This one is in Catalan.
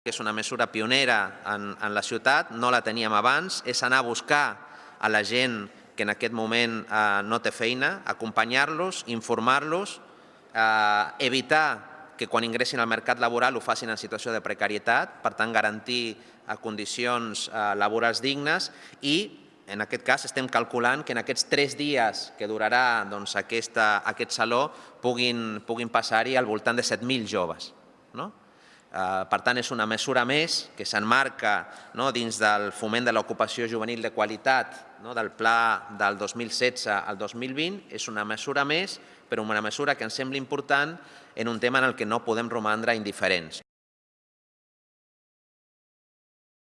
que és una mesura pionera en, en la ciutat, no la teníem abans, és anar a buscar a la gent que en aquest moment eh, no té feina, acompanyar-los, informar-los, eh, evitar que quan ingressin al mercat laboral ho facin en situació de precarietat, per tant garantir eh, condicions eh, laborals dignes i en aquest cas estem calculant que en aquests tres dies que durarà doncs, aquesta, aquest saló puguin, puguin passar-hi al voltant de 7.000 joves. No? Eh, per tant, és una mesura més que s'enmarca no, dins del foment de l'ocupació juvenil de qualitat no, del pla del 2016 al 2020. És una mesura més, però una mesura que ens sembla important en un tema en el que no podem romandre indiferents.